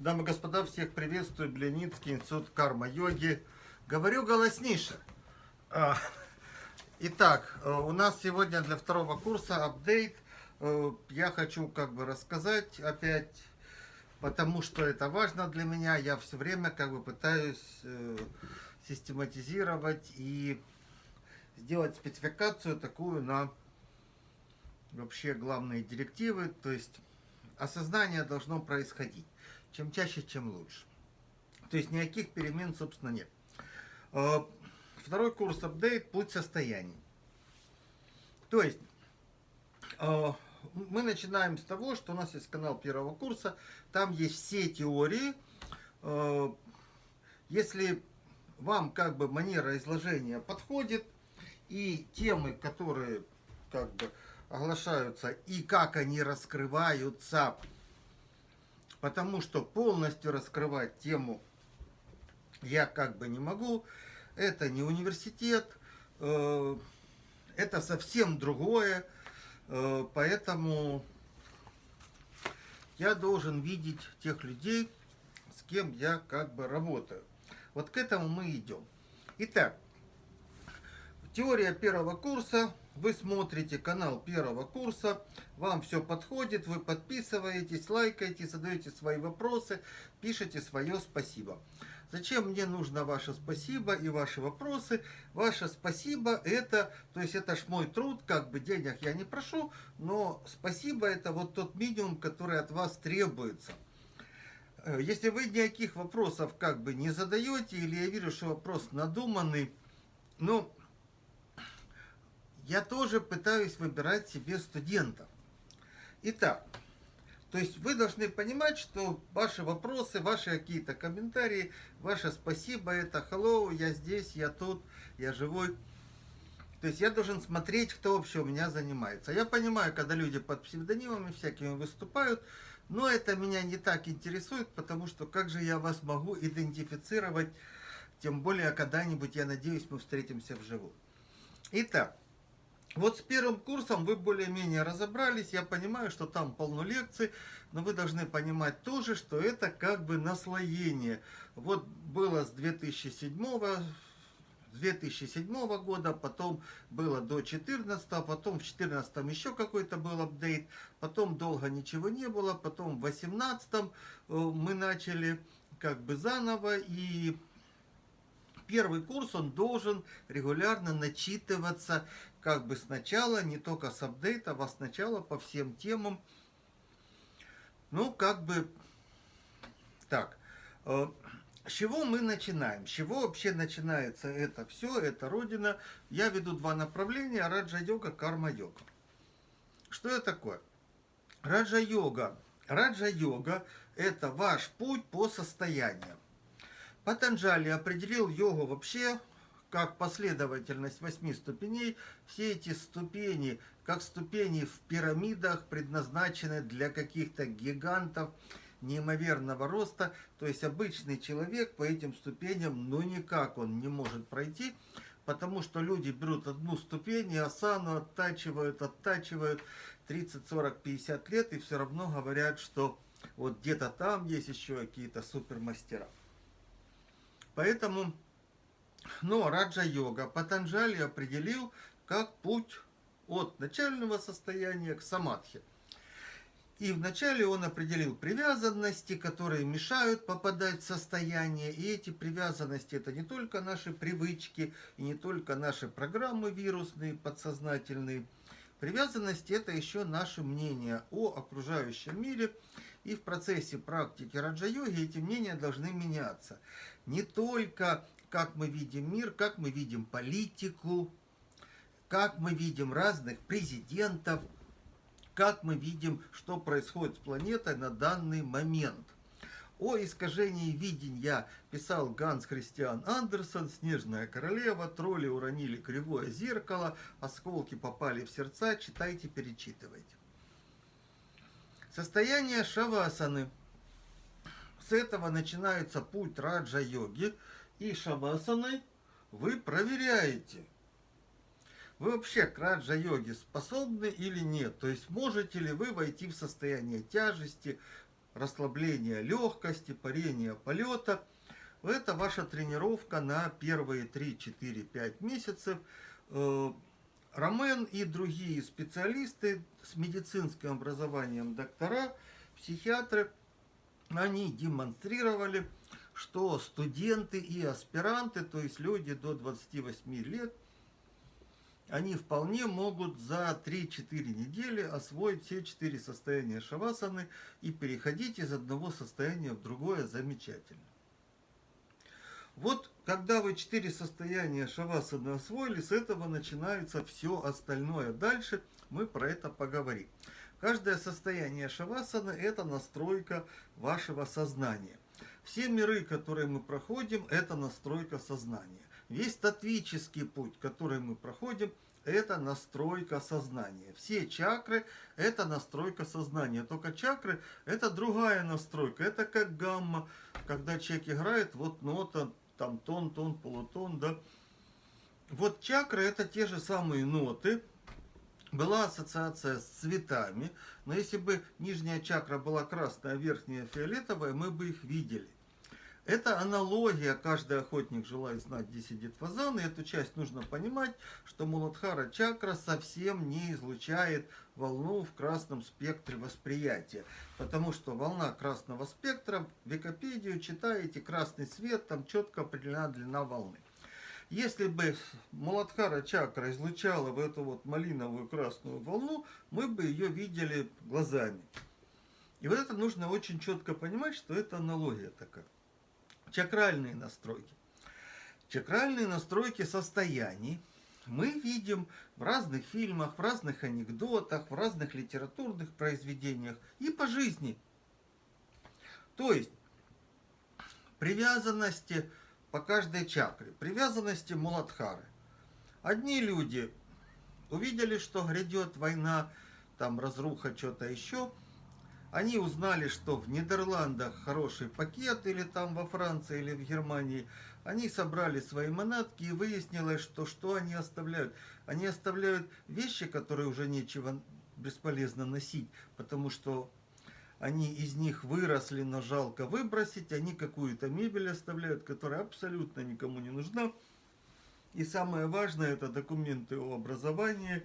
Дамы и господа, всех приветствую. Бленицкий институт карма-йоги. Говорю голоснише. А, итак, э, у нас сегодня для второго курса апдейт. Э, я хочу как бы рассказать опять, потому что это важно для меня. Я все время как бы пытаюсь э, систематизировать и сделать спецификацию такую на вообще главные директивы. То есть осознание должно происходить. Чем чаще, чем лучше. То есть никаких перемен, собственно, нет. Э, второй курс апдейт «Путь состояний». То есть э, мы начинаем с того, что у нас есть канал первого курса. Там есть все теории. Э, если вам как бы манера изложения подходит, и темы, которые как бы оглашаются, и как они раскрываются, потому что полностью раскрывать тему я как бы не могу. Это не университет, э, это совсем другое, э, поэтому я должен видеть тех людей, с кем я как бы работаю. Вот к этому мы идем. Итак, теория первого курса вы смотрите канал первого курса, вам все подходит, вы подписываетесь, лайкаете, задаете свои вопросы, пишите свое спасибо. Зачем мне нужно ваше спасибо и ваши вопросы? Ваше спасибо это, то есть это ж мой труд, как бы денег я не прошу, но спасибо это вот тот минимум, который от вас требуется. Э, если вы никаких вопросов как бы не задаете, или я вижу, что вопрос надуманный, ну, я тоже пытаюсь выбирать себе студентов. Итак, то есть вы должны понимать, что ваши вопросы, ваши какие-то комментарии, ваше спасибо, это hello, я здесь, я тут, я живой. То есть я должен смотреть, кто вообще у меня занимается. Я понимаю, когда люди под псевдонимами всякими выступают, но это меня не так интересует, потому что как же я вас могу идентифицировать, тем более когда-нибудь, я надеюсь, мы встретимся вживую. Итак, вот с первым курсом вы более-менее разобрались, я понимаю, что там полно лекций, но вы должны понимать тоже, что это как бы наслоение. Вот было с 2007 с 2007 года, потом было до 2014, потом в 2014 еще какой-то был апдейт, потом долго ничего не было, потом в 2018 э, мы начали как бы заново, и первый курс, он должен регулярно начитываться как бы сначала, не только с апдейтов, а сначала по всем темам. Ну, как бы так. Э, с чего мы начинаем? С чего вообще начинается это все? Это Родина. Я веду два направления. Раджа-йога, карма-йога. Что это такое? Раджа-йога. Раджа-йога – это ваш путь по состояниям. Патанджали определил йогу вообще как последовательность восьми ступеней. Все эти ступени, как ступени в пирамидах, предназначены для каких-то гигантов неимоверного роста. То есть обычный человек по этим ступеням, ну никак он не может пройти, потому что люди берут одну ступень и асану оттачивают, оттачивают 30, 40, 50 лет и все равно говорят, что вот где-то там есть еще какие-то супермастера. Поэтому, но Раджа-йога Патанджали определил как путь от начального состояния к самадхи. И вначале он определил привязанности, которые мешают попадать в состояние. И эти привязанности это не только наши привычки, и не только наши программы вирусные, подсознательные. Привязанности это еще наше мнение о окружающем мире. И в процессе практики раджа-йоги эти мнения должны меняться не только как мы видим мир, как мы видим политику, как мы видим разных президентов, как мы видим, что происходит с планетой на данный момент. О искажении видения писал Ганс Христиан Андерсон, «Снежная королева», «Тролли уронили кривое зеркало», «Осколки попали в сердца», читайте, перечитывайте. Состояние шавасаны – с этого начинается путь раджа-йоги, и шавасаной вы проверяете, вы вообще к раджа-йоге способны или нет. То есть можете ли вы войти в состояние тяжести, расслабления легкости, парения полета. Это ваша тренировка на первые 3, 4, 5 месяцев. Э, Ромен и другие специалисты с медицинским образованием, доктора, психиатры, они демонстрировали, что студенты и аспиранты, то есть люди до 28 лет, они вполне могут за 3-4 недели освоить все 4 состояния шавасаны и переходить из одного состояния в другое замечательно. Вот когда вы 4 состояния шавасаны освоили, с этого начинается все остальное. Дальше мы про это поговорим. Каждое состояние шавасаны это настройка вашего сознания. Все миры, которые мы проходим, это настройка сознания. Весь татвический путь, который мы проходим, это настройка сознания. Все чакры – это настройка сознания. Только чакры – это другая настройка. Это как гамма, когда человек играет, вот нота, там тон, тон, полутон, да. Вот чакры – это те же самые ноты. Была ассоциация с цветами, но если бы нижняя чакра была красная, а верхняя фиолетовая, мы бы их видели. Это аналогия, каждый охотник желает знать, где сидит фазан, и эту часть нужно понимать, что Муладхара чакра совсем не излучает волну в красном спектре восприятия, потому что волна красного спектра, в Википедию читаете, красный свет, там четко определена длина волны. Если бы Муладхара чакра излучала в эту вот малиновую красную волну, мы бы ее видели глазами. И вот это нужно очень четко понимать, что это аналогия такая чакральные настройки. Чакральные настройки состояний мы видим в разных фильмах, в разных анекдотах, в разных литературных произведениях и по жизни. То есть привязанности по каждой чакре, привязанности Муладхары. Одни люди увидели, что грядет война, там разруха, что-то еще – они узнали, что в Нидерландах хороший пакет, или там во Франции, или в Германии. Они собрали свои манатки и выяснилось, что что они оставляют. Они оставляют вещи, которые уже нечего бесполезно носить, потому что они из них выросли, но жалко выбросить. Они какую-то мебель оставляют, которая абсолютно никому не нужна. И самое важное, это документы о образовании,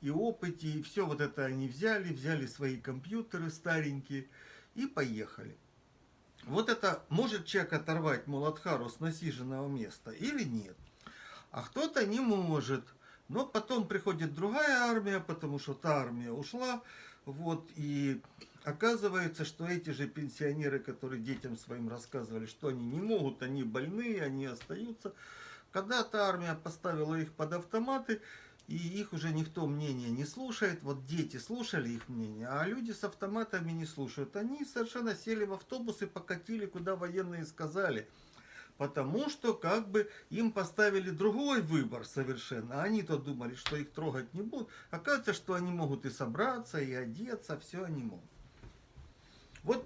и опыте, и все вот это они взяли, взяли свои компьютеры старенькие и поехали. Вот это может человек оторвать Муладхару с насиженного места или нет? А кто-то не может. Но потом приходит другая армия, потому что та армия ушла. Вот, и оказывается, что эти же пенсионеры, которые детям своим рассказывали, что они не могут, они больные, они остаются. Когда та армия поставила их под автоматы, и их уже никто мнение не слушает. Вот дети слушали их мнение, а люди с автоматами не слушают. Они совершенно сели в автобус и покатили, куда военные сказали. Потому что как бы им поставили другой выбор совершенно. Они-то думали, что их трогать не будут. Оказывается, что они могут и собраться, и одеться, все они могут. Вот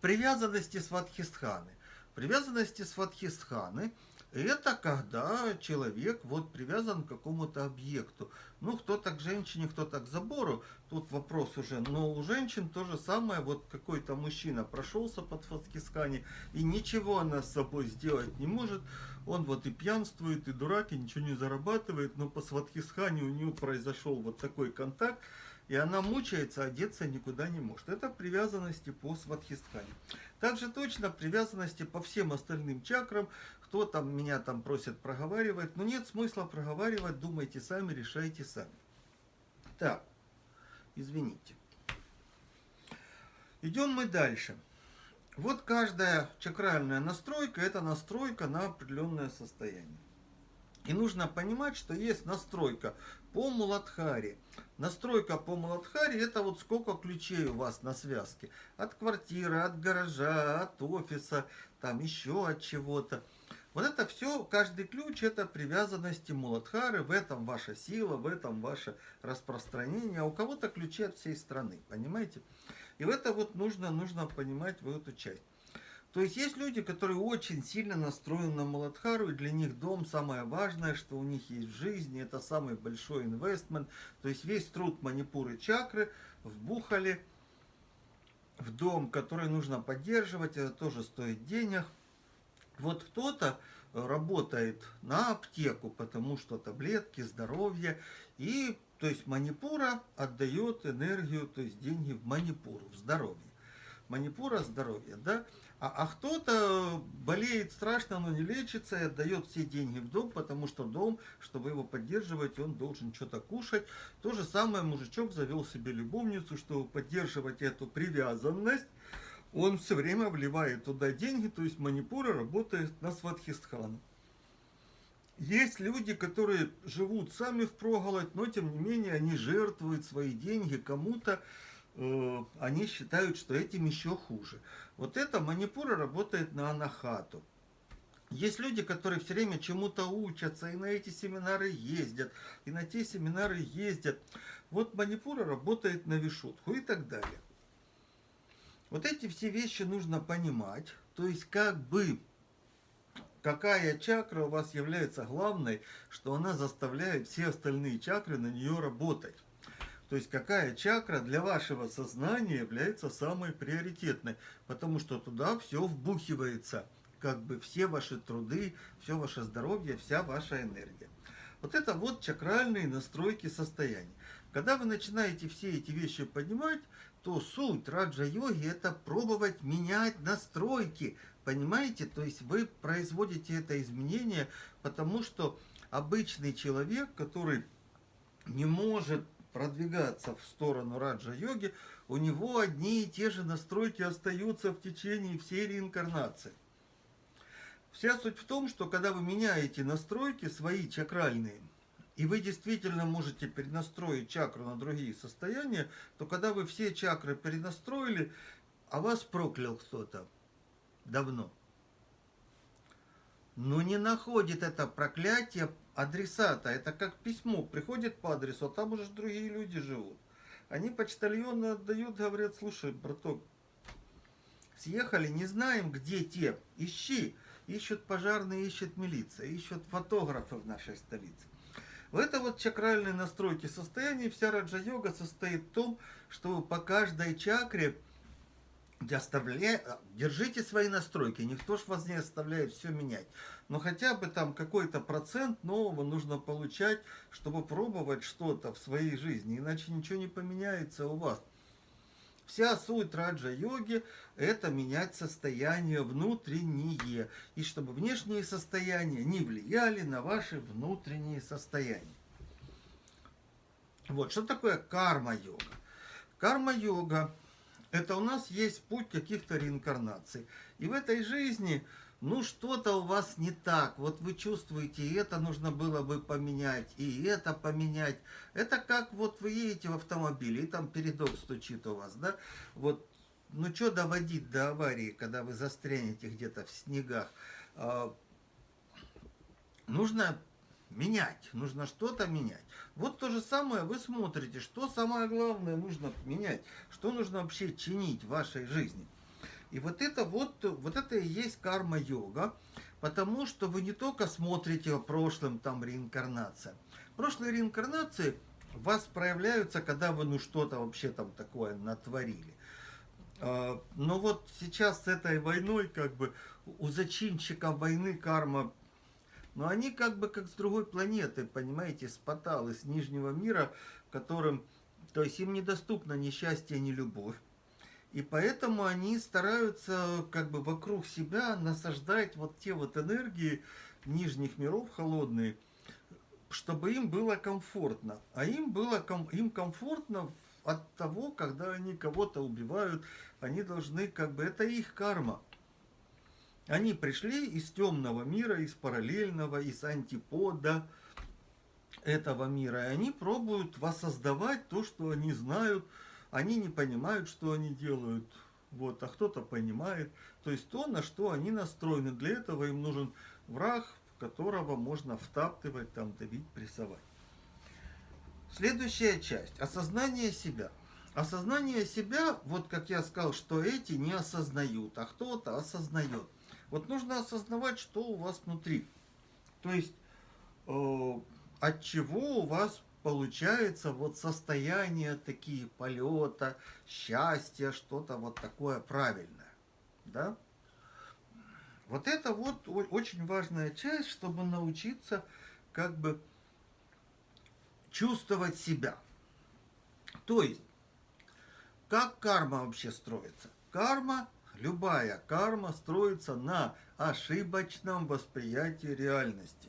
привязанности сватхистханы. Привязанности сватхистханы – это когда человек вот привязан к какому-то объекту. Ну, кто-то к женщине, кто-то к забору. Тут вопрос уже. Но у женщин то же самое. Вот какой-то мужчина прошелся под фаскискани, и ничего она с собой сделать не может. Он вот и пьянствует, и дурак, и ничего не зарабатывает. Но по сватхисхане у него произошел вот такой контакт. И она мучается, одеться никуда не может. Это привязанности по сватхистхане. Также точно привязанности по всем остальным чакрам. Кто там меня там просит проговаривать. Но нет смысла проговаривать. Думайте сами, решайте сами. Так, извините. Идем мы дальше. Вот каждая чакральная настройка, это настройка на определенное состояние. И нужно понимать, что есть настройка по Муладхаре. Настройка по Муладхаре это вот сколько ключей у вас на связке. От квартиры, от гаража, от офиса, там еще от чего-то. Вот это все, каждый ключ это привязанности Муладхары, в этом ваша сила, в этом ваше распространение. А у кого-то ключи от всей страны, понимаете? И в это вот нужно, нужно понимать в эту часть. То есть есть люди, которые очень сильно настроены на Маладхару, и для них дом самое важное, что у них есть в жизни, это самый большой инвестмент. То есть весь труд манипуры чакры вбухали в дом, который нужно поддерживать, это тоже стоит денег. Вот кто-то работает на аптеку, потому что таблетки, здоровье, и то есть манипура отдает энергию, то есть деньги в манипуру, в здоровье. Манипура здоровье, да? А, а кто-то болеет страшно, но не лечится и отдает все деньги в дом, потому что дом, чтобы его поддерживать, он должен что-то кушать. То же самое мужичок завел себе любовницу, чтобы поддерживать эту привязанность. Он все время вливает туда деньги, то есть манипура работает на сватхистхану. Есть люди, которые живут сами в проголодь, но тем не менее они жертвуют свои деньги кому-то, они считают, что этим еще хуже. Вот эта манипура работает на анахату. Есть люди, которые все время чему-то учатся, и на эти семинары ездят, и на те семинары ездят. Вот манипура работает на вишутку и так далее. Вот эти все вещи нужно понимать. То есть как бы какая чакра у вас является главной, что она заставляет все остальные чакры на нее работать. То есть какая чакра для вашего сознания является самой приоритетной, потому что туда все вбухивается, как бы все ваши труды, все ваше здоровье, вся ваша энергия. Вот это вот чакральные настройки состояния. Когда вы начинаете все эти вещи понимать, то суть раджа-йоги это пробовать менять настройки, Понимаете? То есть вы производите это изменение, потому что обычный человек, который не может продвигаться в сторону раджа-йоги, у него одни и те же настройки остаются в течение всей реинкарнации. Вся суть в том, что когда вы меняете настройки свои чакральные, и вы действительно можете перенастроить чакру на другие состояния, то когда вы все чакры перенастроили, а вас проклял кто-то, давно. Но не находит это проклятие адресата. Это как письмо приходит по адресу, а там уже другие люди живут. Они почтальоны отдают, говорят, слушай, браток, съехали, не знаем, где те. Ищи. Ищут пожарные, ищет милиция, ищут фотографы в нашей столице. В это вот чакральной настройки состояния вся раджа-йога состоит в том, что по каждой чакре оставляя, держите свои настройки, никто ж вас не оставляет все менять. Но хотя бы там какой-то процент нового нужно получать, чтобы пробовать что-то в своей жизни, иначе ничего не поменяется у вас. Вся суть раджа-йоги – это менять состояние внутреннее, и чтобы внешние состояния не влияли на ваши внутренние состояния. Вот, что такое карма-йога? Карма-йога это у нас есть путь каких-то реинкарнаций. И в этой жизни, ну, что-то у вас не так. Вот вы чувствуете, и это нужно было бы поменять, и это поменять. Это как вот вы едете в автомобиле, и там передок стучит у вас, да? Вот, ну, что доводить до аварии, когда вы застрянете где-то в снегах? А, нужно менять, нужно что-то менять. Вот то же самое вы смотрите, что самое главное нужно менять, что нужно вообще чинить в вашей жизни. И вот это вот, вот это и есть карма-йога, потому что вы не только смотрите о прошлом, там реинкарнация. Прошлые реинкарнации у вас проявляются, когда вы ну что-то вообще там такое натворили. А, но вот сейчас с этой войной, как бы, у зачинщиков войны карма но они как бы как с другой планеты, понимаете, с Паталы, с Нижнего мира, которым, то есть им недоступно ни счастье, ни любовь. И поэтому они стараются как бы вокруг себя насаждать вот те вот энергии нижних миров холодные, чтобы им было комфортно. А им было им комфортно от того, когда они кого-то убивают, они должны как бы, это их карма. Они пришли из темного мира, из параллельного, из антипода этого мира. И они пробуют воссоздавать то, что они знают. Они не понимают, что они делают. Вот, а кто-то понимает. То есть то, на что они настроены. Для этого им нужен враг, которого можно втаптывать, там, давить, прессовать. Следующая часть. Осознание себя. Осознание себя, вот как я сказал, что эти не осознают, а кто-то осознает. Вот нужно осознавать, что у вас внутри. То есть, э, от чего у вас получается вот состояние такие полета, счастья, что-то вот такое правильное. Да? Вот это вот очень важная часть, чтобы научиться как бы чувствовать себя. То есть, как карма вообще строится? Карма, любая карма строится на ошибочном восприятии реальности.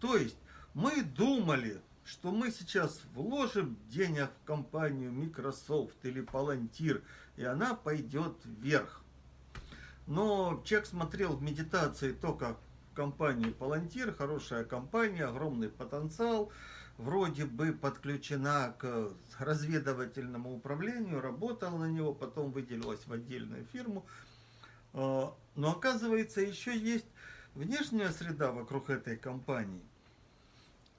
То есть, мы думали, что мы сейчас вложим денег в компанию Microsoft или Palantir, и она пойдет вверх. Но человек смотрел в медитации только компанию Palantir, хорошая компания, огромный потенциал, вроде бы подключена к разведывательному управлению, работала на него, потом выделилась в отдельную фирму. А, но оказывается, еще есть внешняя среда вокруг этой компании.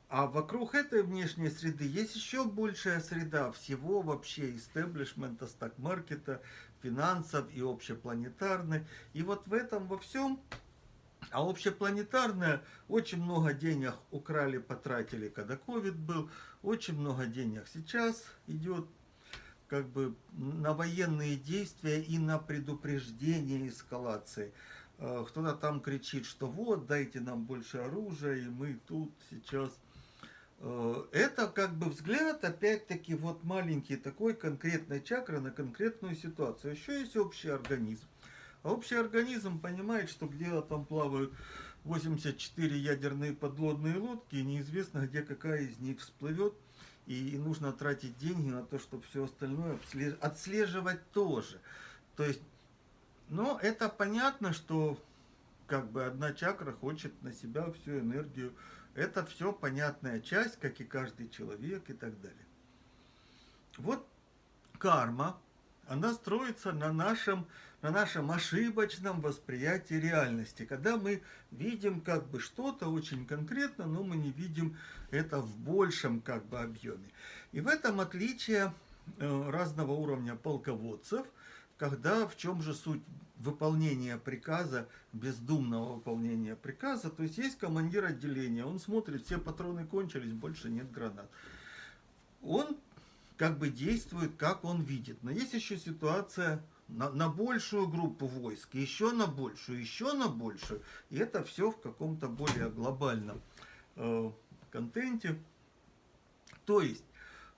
А вокруг этой внешней среды есть еще большая среда всего вообще истеблишмента, стак-маркета, финансов и общепланетарной. И вот в этом во всем, а общепланетарная, очень много денег украли, потратили, когда ковид был, очень много денег сейчас идет как бы на военные действия и на предупреждение эскалации. Э, кто-то там кричит, что вот, дайте нам больше оружия, и мы тут сейчас Э, это как бы взгляд, опять-таки, вот маленький такой конкретной чакры на конкретную ситуацию. Еще есть общий организм. Общий организм понимает, что где-то там плавают 84 ядерные подлодные лодки, и неизвестно, где какая из них всплывет. И нужно тратить деньги на то, чтобы все остальное отслеживать тоже. То есть, но это понятно, что как бы одна чакра хочет на себя всю энергию это все понятная часть, как и каждый человек и так далее. Вот карма, она строится на нашем, на нашем ошибочном восприятии реальности. Когда мы видим как бы что-то очень конкретно, но мы не видим это в большем как бы объеме. И в этом отличие э, разного уровня полководцев – когда, в чем же суть выполнения приказа, бездумного выполнения приказа, то есть есть командир отделения, он смотрит, все патроны кончились, больше нет гранат. Он как бы действует, как он видит. Но есть еще ситуация на, на большую группу войск, еще на большую, еще на большую. И это все в каком-то более глобальном э, контенте. То есть,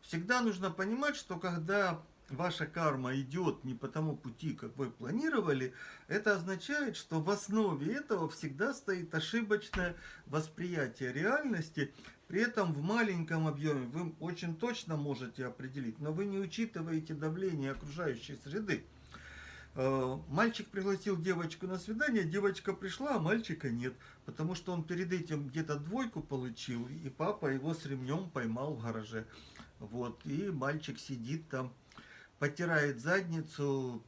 всегда нужно понимать, что когда ваша карма идет не по тому пути, как вы планировали, это означает, что в основе этого всегда стоит ошибочное восприятие реальности, при этом в маленьком объеме вы очень точно можете определить, но вы не учитываете давление окружающей среды. Э, мальчик пригласил девочку на свидание, девочка пришла, а мальчика нет, потому что он перед этим где-то двойку получил, и папа его с ремнем поймал в гараже. Вот, и мальчик сидит там потирает задницу,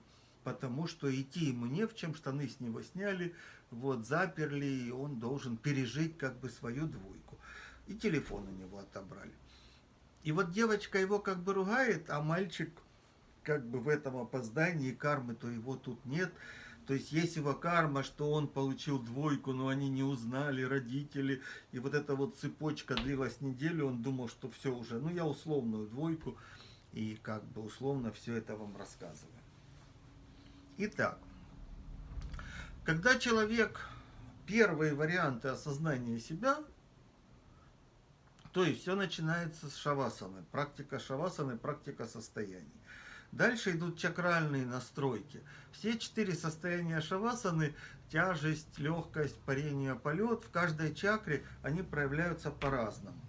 потому что идти ему не в чем, штаны с него сняли, вот, заперли, и он должен пережить как бы свою двойку. И телефон у него отобрали. И вот девочка его как бы ругает, а мальчик как бы в этом опоздании кармы, то его тут нет. То есть есть его карма, что он получил двойку, но они не узнали, родители. И вот эта вот цепочка длилась неделю, он думал, что все уже, ну я условную двойку и как бы условно все это вам рассказываю. Итак, когда человек первые варианты осознания себя, то есть все начинается с шавасаны, практика шавасаны, практика состояний. Дальше идут чакральные настройки. Все четыре состояния шавасаны, тяжесть, легкость, парение, полет, в каждой чакре они проявляются по-разному.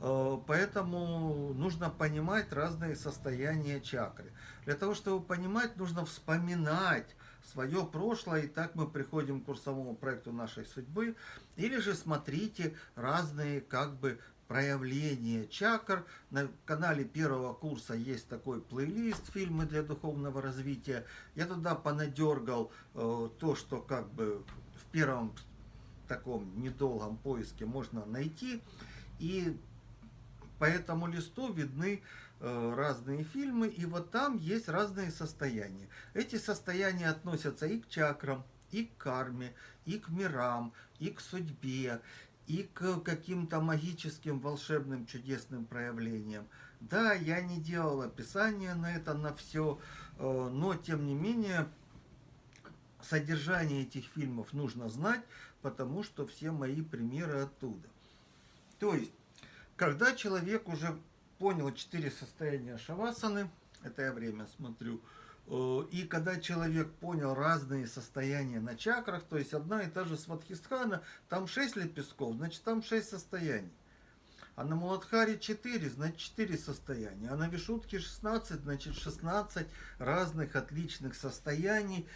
Э, поэтому нужно понимать разные состояния чакры. Для того, чтобы понимать, нужно вспоминать свое прошлое, и так мы приходим к курсовому проекту нашей судьбы. Или же смотрите разные как бы проявления чакр. На канале первого курса есть такой плейлист «Фильмы для духовного развития». Я туда понадергал э, то, что как бы в первом таком недолгом поиске можно найти. И по этому листу видны э, разные фильмы, и вот там есть разные состояния. Эти состояния относятся и к чакрам, и к карме, и к мирам, и к судьбе, и к каким-то магическим, волшебным, чудесным проявлениям. Да, я не делал описание на это, на все, э, но тем не менее содержание этих фильмов нужно знать, потому что все мои примеры оттуда. То есть, когда человек уже понял четыре состояния шавасаны, это я время смотрю, и когда человек понял разные состояния на чакрах, то есть одна и та же сватхистхана, там шесть лепестков, значит там шесть состояний. А на Муладхаре 4, значит 4 состояния. А на Вишутке 16, значит 16 разных отличных состояний.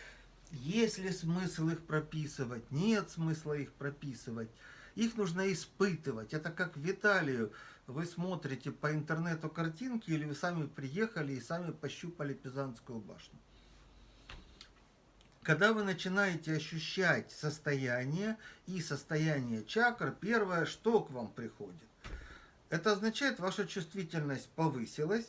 Есть ли смысл их прописывать? Нет смысла их прописывать. Их нужно испытывать. Это как Виталию. Вы смотрите по интернету картинки или вы сами приехали и сами пощупали Пизанскую башню. Когда вы начинаете ощущать состояние и состояние чакр, первое, что к вам приходит? Это означает, ваша чувствительность повысилась.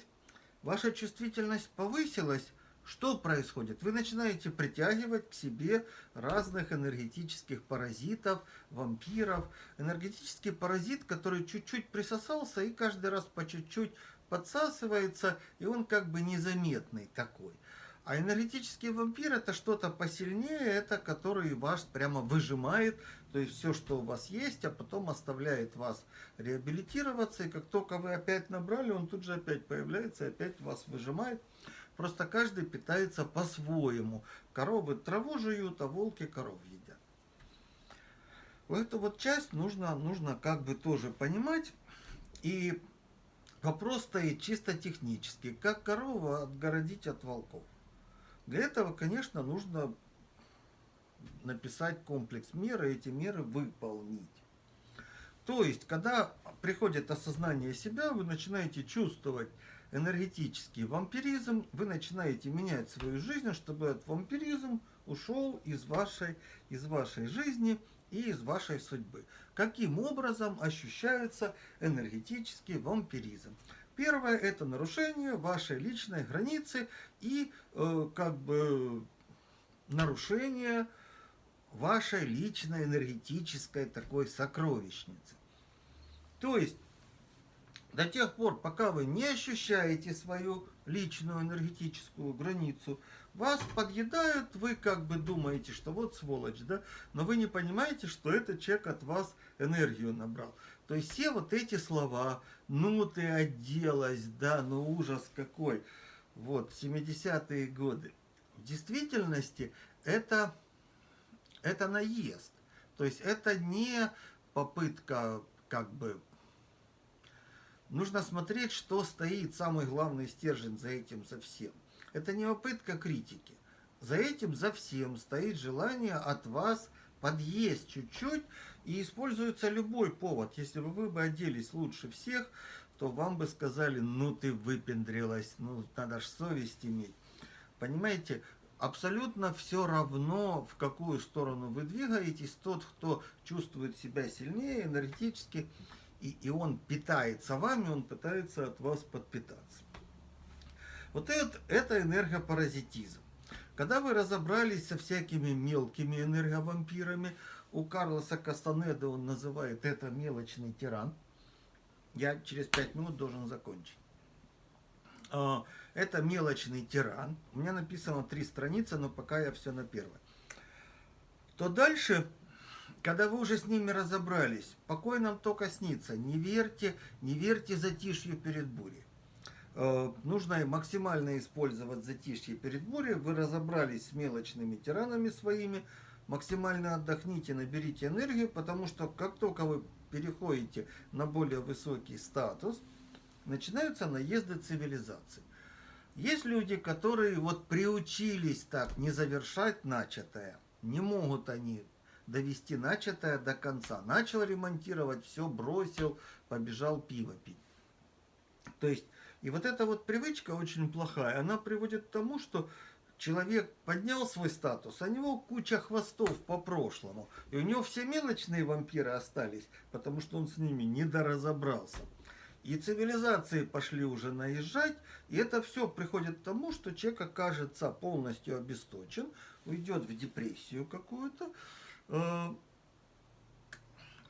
Ваша чувствительность повысилась, что происходит? Вы начинаете притягивать к себе разных энергетических паразитов, вампиров. Энергетический паразит, который чуть-чуть присосался и каждый раз по чуть-чуть подсасывается, и он как бы незаметный такой. А энергетический вампир это что-то посильнее, это который вас прямо выжимает, то есть все, что у вас есть, а потом оставляет вас реабилитироваться, и как только вы опять набрали, он тут же опять появляется, и опять вас выжимает. Просто каждый питается по-своему. Коровы траву жуют, а волки коров едят. Эту вот часть нужно, нужно как бы тоже понимать. И вопрос стоит чисто технически. Как корову отгородить от волков? Для этого, конечно, нужно написать комплекс мер и эти меры выполнить. То есть, когда приходит осознание себя, вы начинаете чувствовать энергетический вампиризм, вы начинаете менять свою жизнь, чтобы этот вампиризм ушел из вашей, из вашей жизни и из вашей судьбы. Каким образом ощущается энергетический вампиризм? Первое – это нарушение вашей личной границы и э, как бы нарушение вашей личной энергетической такой сокровищницы. То есть, до тех пор, пока вы не ощущаете свою личную энергетическую границу, вас подъедают, вы как бы думаете, что вот сволочь, да, но вы не понимаете, что этот человек от вас энергию набрал. То есть все вот эти слова, ну ты оделась, да, ну ужас какой, вот, 70-е годы. В действительности это, это наезд. То есть это не попытка как бы нужно смотреть, что стоит самый главный стержень за этим, за всем. Это не попытка критики. За этим, за всем стоит желание от вас подъесть чуть-чуть, и используется любой повод. Если бы вы бы оделись лучше всех, то вам бы сказали, ну ты выпендрилась, ну надо ж совесть иметь. Понимаете, абсолютно все равно, в какую сторону вы двигаетесь. Тот, кто чувствует себя сильнее энергетически, и, и он питается вами, он пытается от вас подпитаться. Вот это, это энергопаразитизм. Когда вы разобрались со всякими мелкими энерговампирами, у Карлоса Кастанеда он называет это мелочный тиран. Я через пять минут должен закончить. А, это мелочный тиран. У меня написано три страницы, но пока я все на первой. То дальше когда вы уже с ними разобрались, покой нам только снится. Не верьте, не верьте затишью перед бурей. Э, нужно максимально использовать затишье перед бурей. Вы разобрались с мелочными тиранами своими. Максимально отдохните, наберите энергию, потому что как только вы переходите на более высокий статус, начинаются наезды цивилизации. Есть люди, которые вот приучились так не завершать начатое. Не могут они довести начатое до конца. Начал ремонтировать, все бросил, побежал пиво пить. То есть, и вот эта вот привычка очень плохая, она приводит к тому, что человек поднял свой статус, а у него куча хвостов по прошлому. И у него все мелочные вампиры остались, потому что он с ними не доразобрался. И цивилизации пошли уже наезжать, и это все приходит к тому, что человек окажется полностью обесточен, уйдет в депрессию какую-то, а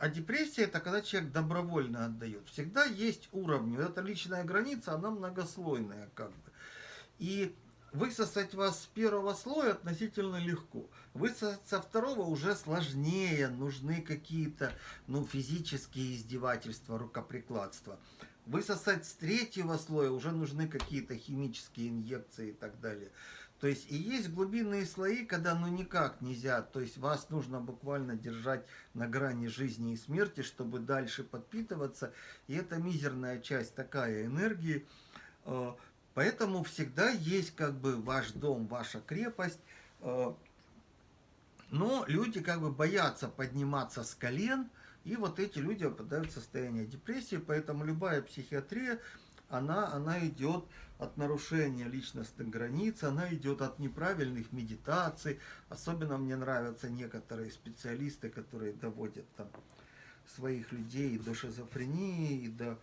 депрессия это когда человек добровольно отдает. Всегда есть уровни. Вот эта личная граница, она многослойная как бы. И высосать вас с первого слоя относительно легко. Высосать со второго уже сложнее. Нужны какие-то ну, физические издевательства, рукоприкладства. Высосать с третьего слоя уже нужны какие-то химические инъекции и так далее. То есть и есть глубинные слои, когда ну никак нельзя, то есть вас нужно буквально держать на грани жизни и смерти, чтобы дальше подпитываться. И это мизерная часть такая энергии. Э, поэтому всегда есть как бы ваш дом, ваша крепость. Э, но люди как бы боятся подниматься с колен, и вот эти люди попадают в состояние депрессии, поэтому любая психиатрия, она, она идет от нарушения личностных границ, она идет от неправильных медитаций. Особенно мне нравятся некоторые специалисты, которые доводят там своих людей до шизофрении, и до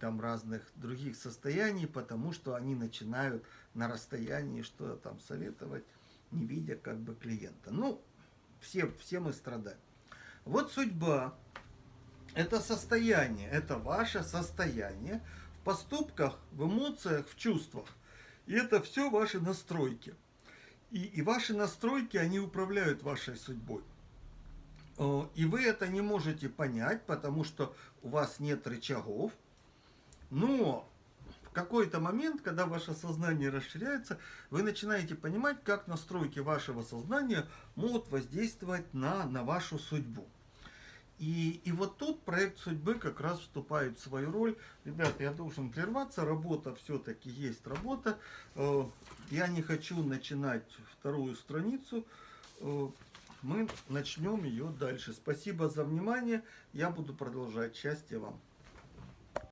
там разных других состояний, потому что они начинают на расстоянии что-то там советовать, не видя как бы клиента. Ну, все, все мы страдаем. Вот судьба, это состояние, это ваше состояние, поступках, в эмоциях, в чувствах. И это все ваши настройки. И, и ваши настройки, они управляют вашей судьбой. И вы это не можете понять, потому что у вас нет рычагов. Но в какой-то момент, когда ваше сознание расширяется, вы начинаете понимать, как настройки вашего сознания могут воздействовать на, на вашу судьбу. И, и вот тут проект судьбы как раз вступает в свою роль. Ребята, я должен прерваться, работа все-таки есть работа. Э, я не хочу начинать вторую страницу. Э, мы начнем ее дальше. Спасибо за внимание. Я буду продолжать. Счастья вам.